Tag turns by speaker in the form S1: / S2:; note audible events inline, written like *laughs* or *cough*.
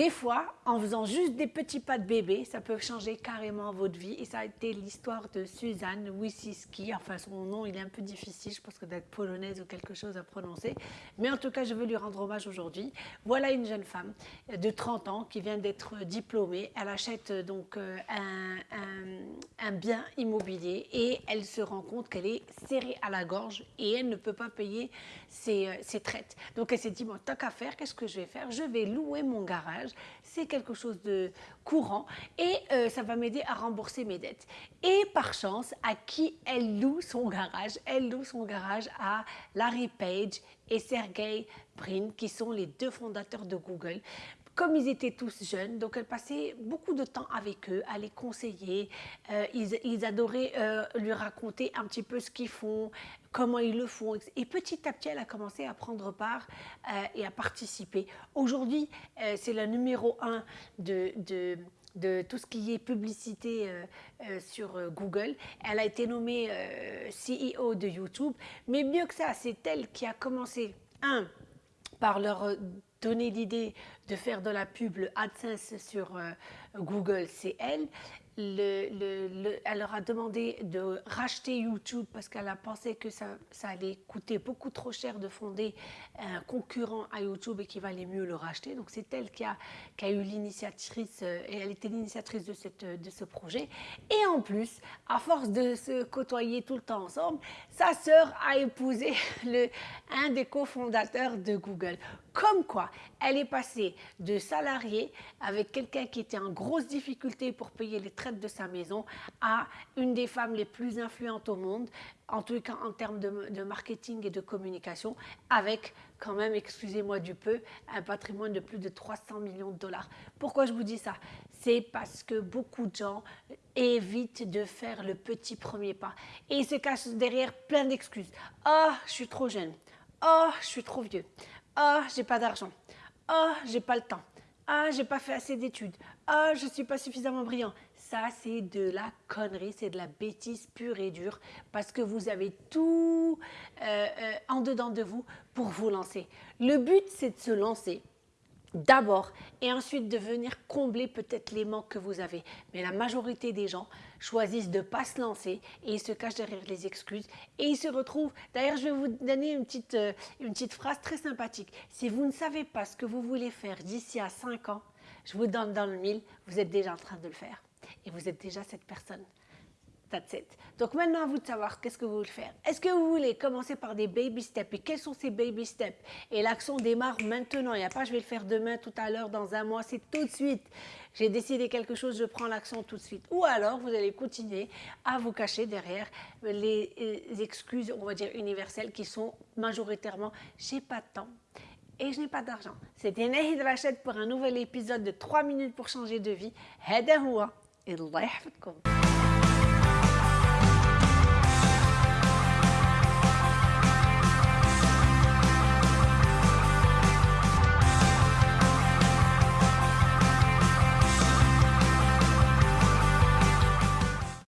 S1: Des fois, en faisant juste des petits pas de bébé, ça peut changer carrément votre vie. Et ça a été l'histoire de Suzanne Wisiski. Enfin, son nom, il est un peu difficile, je pense que d'être polonaise ou quelque chose à prononcer. Mais en tout cas, je veux lui rendre hommage aujourd'hui. Voilà une jeune femme de 30 ans qui vient d'être diplômée. Elle achète euh, donc euh, un, bien immobilier et elle se rend compte qu'elle est serrée à la gorge et elle ne peut pas payer ses, euh, ses traites. Donc elle s'est dit, bon, tant qu'à faire, qu'est-ce que je vais faire? Je vais louer mon garage c'est quelque chose de courant et euh, ça va m'aider à rembourser mes dettes. Et par chance, à qui elle loue son garage Elle loue son garage à Larry Page et Sergey Brin, qui sont les deux fondateurs de Google comme ils étaient tous jeunes, donc elle passait beaucoup de temps avec eux, à les conseiller. Euh, ils, adoraient euh, lui raconter un petit peu ce qu'ils font, comment ils le font. Et petit à petit, elle a commencé à prendre part euh, et à participer. Aujourd'hui, c'est la numéro un de, de de tout ce qui est publicité sur Google. Elle a été nommée CEO de YouTube, mais mieux que ça, c'est elle qui a commencé, un, par leur donner l'idée de faire de la pub, le AdSense sur euh, Google, c'est elle le, elle leur a demandé de racheter YouTube parce qu'elle a pensé que ça, allait coûter beaucoup trop cher de fonder un concurrent à YouTube et qu'il valait mieux le racheter. Donc c'est elle qui a, eu l'initiatrice, euh, et elle était l'initiatrice de, cette, de ce projet. Et en plus, à force de se côtoyer tout le temps ensemble, sa sœur a épousé *laughs* un des cofondateurs de Google. Comme quoi, elle est passée de salarié avec quelqu'un qui était en grosse difficulté pour payer les traites de sa maison à une des femmes les plus influentes au monde, en tout cas en termes de, marketing et de communication, avec quand même, excusez-moi du peu, un patrimoine de plus de 300 millions de dollars. Pourquoi je vous dis ça? C'est parce que beaucoup de gens évitent de faire le petit premier pas et ils se cachent derrière plein d'excuses. Oh, je suis trop jeune. Oh, je suis trop vieux. Oh, j'ai pas d'argent. Ah, oh, j'ai pas le temps. Ah, j'ai pas fait assez d'études. Ah, je suis pas suffisamment brillant. Ça, c'est de la connerie, c'est de la bêtise pure et dure parce que vous avez tout euh, euh, en dedans de vous pour vous lancer. Le but, c'est de se lancer d'abord et ensuite de venir combler peut-être les manques que vous avez. Mais la majorité des gens choisissent de ne pas se lancer et ils se cachent derrière les excuses et ils se retrouvent. D'ailleurs, je vais vous donner une petite, euh, une petite phrase très sympathique. Si vous ne savez pas ce que vous voulez faire d'ici à 5 ans, je vous donne dans le mille, vous êtes déjà en train de le faire et vous êtes déjà cette personne. That's it. Donc maintenant, à vous de savoir qu'est-ce que vous voulez faire. Est-ce que vous voulez commencer par des baby steps Et quels sont ces baby steps Et l'action démarre maintenant. Il n'y a pas je vais le faire demain, tout à l'heure, dans un mois. C'est tout de suite. J'ai décidé quelque chose, je prends l'action tout de suite. Ou alors, vous allez continuer à vous cacher derrière les, les excuses, on va dire, universelles qui sont majoritairement « j'ai pas de temps » et je n'ai pas d'argent. C'était Nahid Rachid pour un nouvel épisode de 3 minutes pour changer de vie. هذا هو الله يحفظكم